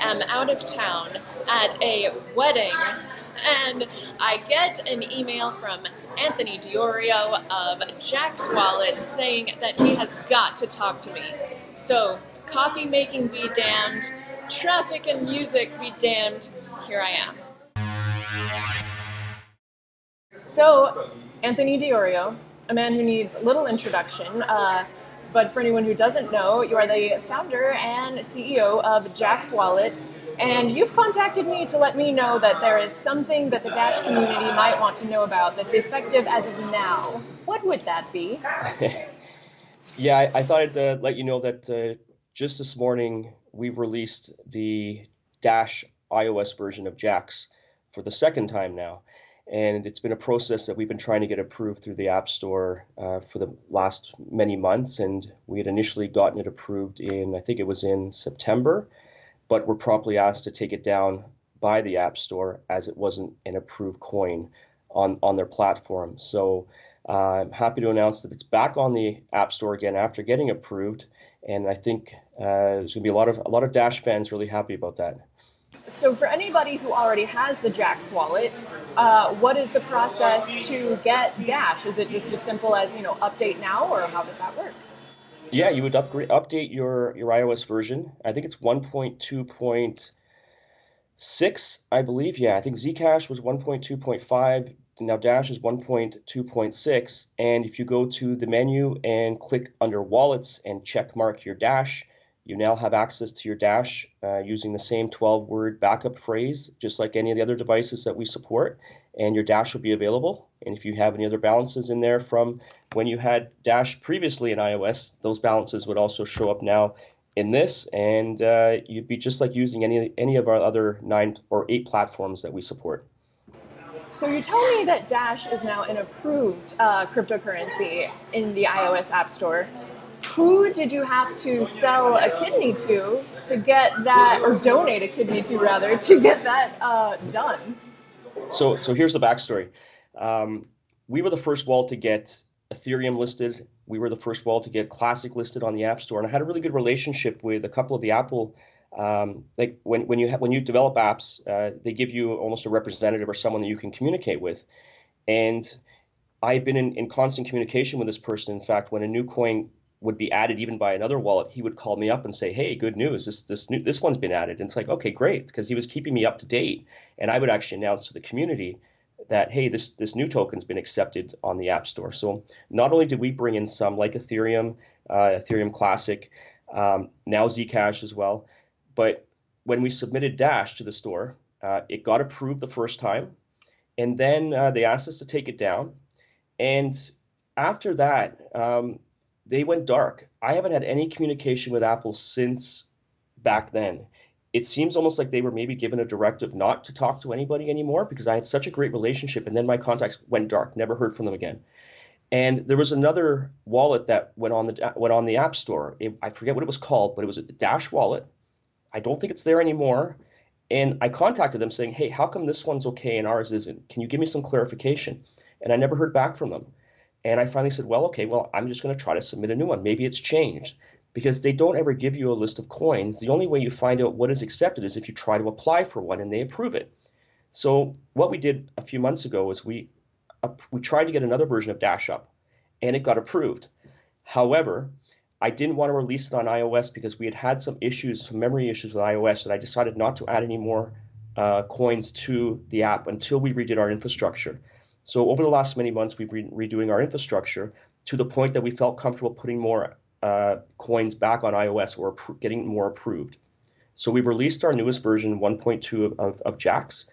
am out of town at a wedding and I get an email from Anthony Di Iorio of Jaxx Wallet saying that he has got to talk to me. So, coffee making be damned, traffic and music be damned, here I am. So, Anthony Di Iorio, a man who needs little introduction, uh, but for anyone who doesn't know, you are the founder and CEO of Jaxx Wallet, and you've contacted me to let me know that there is something that the Dash community might want to know about that's effective as of now. What would that be? yeah, I, I, thought I'd uh, let you know that uh, just this morning we've released the Dash iOS version of Jaxx for the second time now. And it's been a process that we've been trying to get approved through the App Store uh, for the last many months. And we had initially gotten it approved in, I think it was in September but were promptly asked to take it down by the App Store as it wasn't an approved coin on, on their platform. So uh, I'm happy to announce that it's back on the App Store again after getting approved, and I think uh, there's going to be a lot of a lot of Dash fans really happy about that. So, for anybody who already has the Jaxx wallet, uh, what is the process to get Dash? Is it just as simple as you know update now, or how does that work? Yeah, you would upgrade, update your your iOS version. I think it's 1.2.6, I believe. Yeah, I think Zcash was 1.2.5. Now Dash is 1.2.6. And if you go to the menu and click under Wallets and check mark your Dash, you now have access to your Dash uh, using the same 12 word backup phrase, just like any of the other devices that we support. And your Dash will be available. And if you have any other balances in there from when you had Dash previously in iOS, those balances would also show up now in this. And uh, you'd be just like using any, any of our other nine or eight platforms that we support. So you tell me that Dash is now an approved uh, cryptocurrency in the iOS App Store who did you have to sell a kidney to to get that, or donate a kidney to rather, to get that uh, done? So, so here's the backstory. Um, we were the first wall to get Ethereum listed. We were the first wall to get Classic listed on the App Store, and I had a really good relationship with a couple of the Apple. Um, like when when you ha- when you develop apps, uh, they give you almost a representative or someone that you can communicate with, and I've been in, in constant communication with this person. In fact, when a new coin would be added even by another wallet, he would call me up and say, "Hey, good news! This this new this one's been added." And it's like, okay, great, because he was keeping me up to date, and I would actually announce to the community that hey, this this new token's been accepted on the App Store. So not only did we bring in some like Ethereum, uh, Ethereum Classic, um, now Zcash as well, but when we submitted Dash to the store, uh, it got approved the first time, and then uh, they asked us to take it down, and after that. Um, they went dark. I haven't had any communication with Apple since back then. It seems almost like they were maybe given a directive not to talk to anybody anymore because I had such a great relationship, and then my contacts went dark. Never heard from them again. And there was another wallet that went on the went on the App Store. It, I forget what it was called, but it was a Dash wallet. I don't think it's there anymore. And I contacted them saying, "Hey, how come this one's okay and ours isn't? Can you give me some clarification?" And I never heard back from them. And I finally said, well, okay, well, I'm just going to try to submit a new one. Maybe it's changed because they don't ever give you a list of coins. The only way you find out what is accepted is if you try to apply for one and they approve it. So what we did a few months ago was we we tried to get another version of Dash up, and it got approved. However, I didn't want to release it on iOS because we had had some issues, some memory issues with iOS, that I decided not to add any more uh, coins to the app until we redid our infrastructure. So over the last many months, we've been redoing our infrastructure to the point that we felt comfortable putting more uh, coins back on iOS or getting more approved. So we released our newest version, 1.2 of, of, of Jaxx.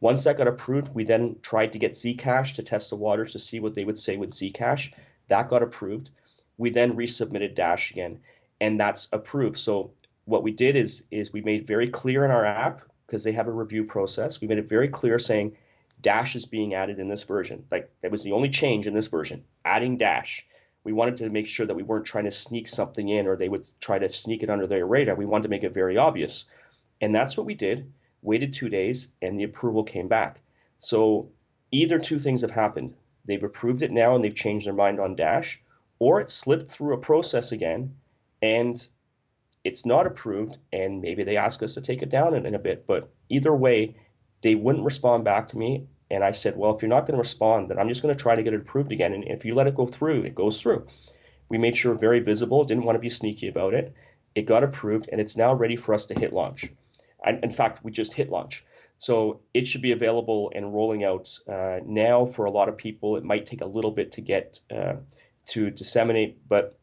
Once that got approved, we then tried to get Zcash to test the waters to see what they would say with Zcash. That got approved. We then resubmitted Dash again, and that's approved. So what we did is is we made very clear in our app because they have a review process. We made it very clear saying Dash is being added in this version. Like that was the only change in this version, adding Dash. We wanted to make sure that we weren't trying to sneak something in or they would try to sneak it under their radar. We wanted to make it very obvious. And that's what we did. Waited two days and the approval came back. So either two things have happened. They've approved it now and they've changed their mind on Dash, or it slipped through a process again and it's not approved, and maybe they ask us to take it down in, in a bit. But either way, they wouldn't respond back to me. And I said, well, if you're not going to respond, then I'm just going to try to get it approved again. And if you let it go through, it goes through. We made sure very visible, didn't want to be sneaky about it. It got approved, and it's now ready for us to hit launch. And in fact, we just hit launch. So it should be available and rolling out uh, now for a lot of people. It might take a little bit to get uh, to disseminate, but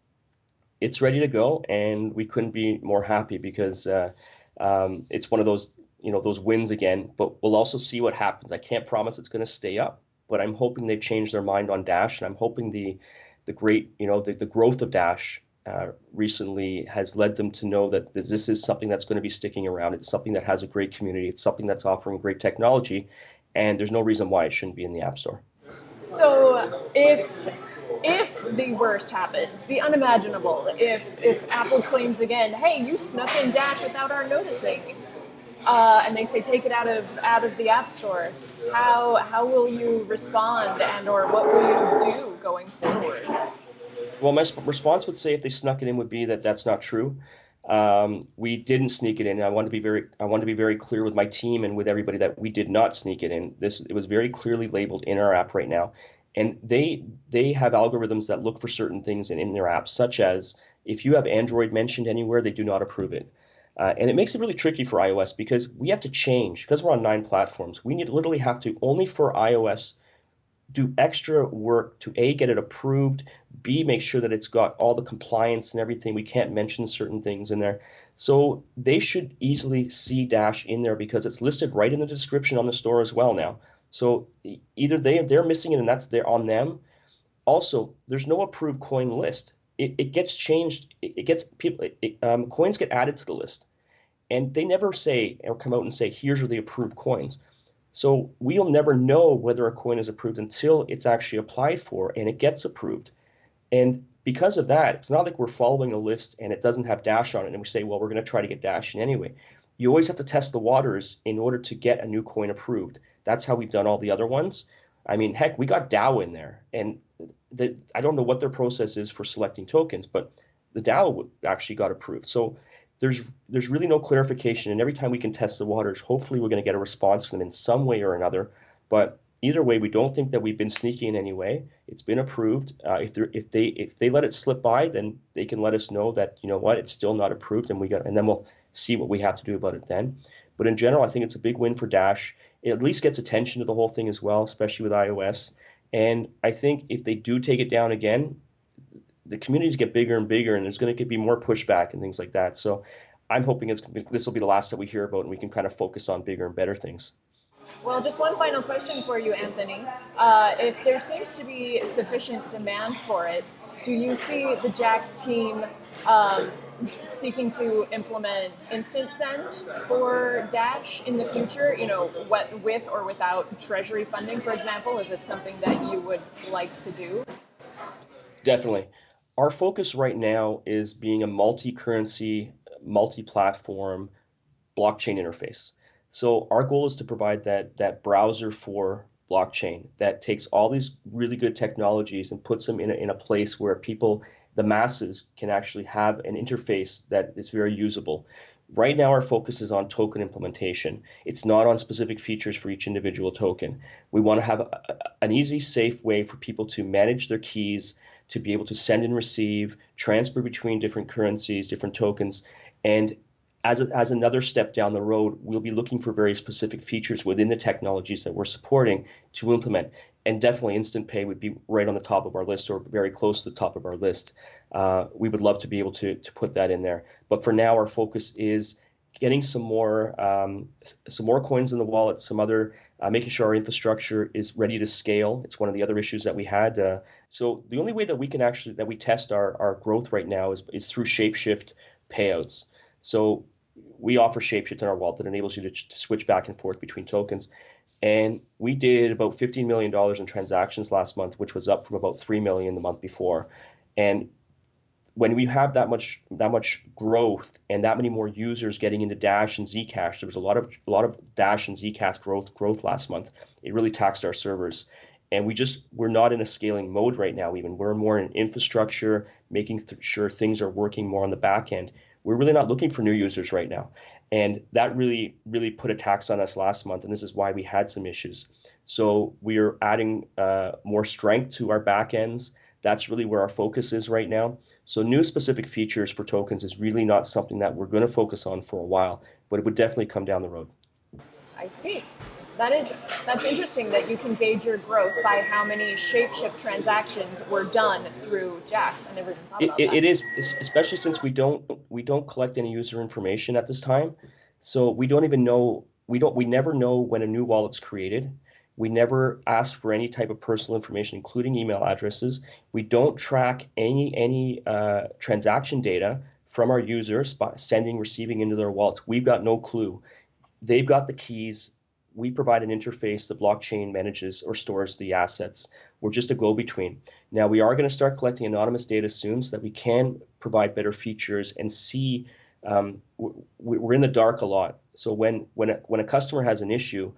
it's ready to go, and we couldn't be more happy because uh, um, it's one of those you know those wins again. But we'll also see what happens. I can't promise it's going to stay up, but I'm hoping they've changed their mind on Dash, and I'm hoping the the great you know the, the growth of Dash uh, recently has led them to know that this, this is something that's going to be sticking around. It's something that has a great community. It's something that's offering great technology, and there's no reason why it shouldn't be in the App Store. So if if the worst happens, the unimaginable, if if Apple claims again, hey, you snuck in Dash without our noticing, uh, and they say take it out of out of the App Store, how how will you respond and or what will you do going forward? Well, my response would say if they snuck it in would be that that's not true. Um, we didn't sneak it in. I want to be very I want to be very clear with my team and with everybody that we did not sneak it in. This it was very clearly labeled in our app right now and they they have algorithms that look for certain things in, in their apps, such as if you have Android mentioned anywhere, they do not approve it. Uh, and it makes it really tricky for iOS because we have to change because we're on nine platforms. We need literally have to only for iOS do extra work to a get it approved, b make sure that it's got all the compliance and everything. We can't mention certain things in there, so they should easily see Dash in there because it's listed right in the description on the store as well now. So either they they're missing it and that's there on them. Also, there's no approved coin list. It, it gets changed. It, it gets people. It, um, coins get added to the list, and they never say or come out and say here's are the approved coins. So we'll never know whether a coin is approved until it's actually applied for and it gets approved. And because of that, it's not like we're following a list and it doesn't have Dash on it and we say, well, we're going to try to get Dash in anyway. You always have to test the waters in order to get a new coin approved. That's how we've done all the other ones. I mean, heck, we got DAO in there, and the, I don't know what their process is for selecting tokens, but the DAO actually got approved. So there's there's really no clarification, and every time we can test the waters, hopefully we're going to get a response from them in some way or another. But either way, we don't think that we've been sneaky in any way. It's been approved. Uh, if they if they if they let it slip by, then they can let us know that you know what it's still not approved, and we got and then we'll see what we have to do about it then. But in general, I think it's a big win for Dash it at least gets attention to the whole thing as well, especially with iOS. And I think if they do take it down again, the communities get bigger and bigger, and there's going to be more pushback and things like that. So I'm hoping it's this will be the last that we hear about, and we can kind of focus on bigger and better things. Well, just one final question for you, Anthony. Uh, if there seems to be sufficient demand for it, do you see the Jaxx team um, seeking to implement instant send for Dash in the future? You know, what with or without Treasury funding, for example, is it something that you would like to do? Definitely. Our focus right now is being a multi-currency, multi-platform blockchain interface. So our goal is to provide that that browser for blockchain that takes all these really good technologies and puts them in a, in a place where people the masses can actually have an interface that is very usable. Right now, our focus is on token implementation. It's not on specific features for each individual token. We want to have a, an easy, safe way for people to manage their keys, to be able to send and receive, transfer between different currencies, different tokens, and as, a, as another step down the road, we'll be looking for very specific features within the technologies that we're supporting to implement. And definitely Instant Pay would be right on the top of our list or very close to the top of our list. Uh, we would love to be able to, to put that in there. But for now, our focus is getting some more um, some more coins in the wallet, some other uh, making sure our infrastructure is ready to scale. It's one of the other issues that we had. Uh, so the only way that we can actually that we test our, our growth right now is, is through Shapeshift payouts. So we offer Shapeshift in our wallet that enables you to, to switch back and forth between tokens. And we did about $15 million in transactions last month, which was up from about 3 million the month before. And when we have that much that much growth and that many more users getting into Dash and Zcash, there was a lot of a lot of Dash and Zcash growth growth last month. It really taxed our servers, and we just we're not in a scaling mode right now. Even we're more in infrastructure, making th- sure things are working more on the back end we're really not looking for new users right now. And that really, really put a tax on us last month, and this is why we had some issues. So we are adding uh, more strength to our backends. That's really where our focus is right now. So new specific features for tokens is really not something that we're going to focus on for a while, but it would definitely come down the road. I see. That is that's interesting that you can gauge your growth by how many shapeshift transactions were done through Jaxx. I never even thought about it, that. it is especially since we don't we don't collect any user information at this time, so we don't even know we don't we never know when a new wallet's created. We never ask for any type of personal information, including email addresses. We don't track any any uh, transaction data from our users by sending, receiving into their wallets. We've got no clue. They've got the keys we provide an interface. The blockchain manages or stores the assets. We're just a go-between. Now we are going to start collecting anonymous data soon, so that we can provide better features and see. Um, we're in the dark a lot. So when when a, when a customer has an issue,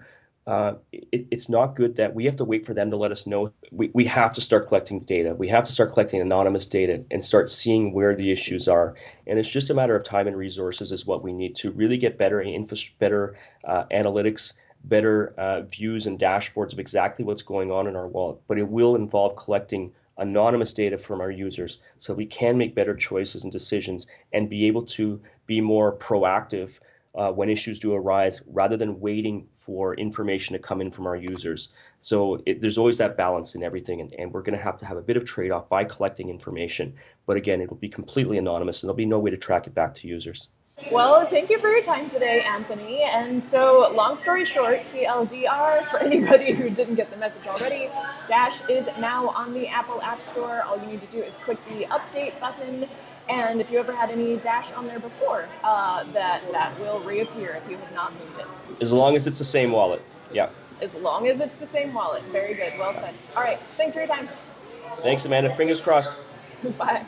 uh, it, it's not good that we have to wait for them to let us know. We, we have to start collecting data. We have to start collecting anonymous data and start seeing where the issues are. And it's just a matter of time and resources is what we need to really get better infra- better uh, analytics better uh, views and dashboards of exactly what's going on in our wallet, but it will involve collecting anonymous data from our users so we can make better choices and decisions and be able to be more proactive uh, when issues do arise rather than waiting for information to come in from our users. So it, there's always that balance in everything, and, and we're going to have to have a bit of trade off by collecting information. But again, it will be completely anonymous and there'll be no way to track it back to users. Well, thank you for your time today, Anthony. And so, long story short, TLDR, for anybody who didn't get the message already, Dash is now on the Apple App Store. All you need to do is click the update button. And if you ever had any Dash on there before, uh, that, that will reappear if you have not moved it. As long as it's the same wallet. Yeah. As long as it's the same wallet. Very good. Well said. All right. Thanks for your time. Thanks, Amanda. Fingers crossed. Bye.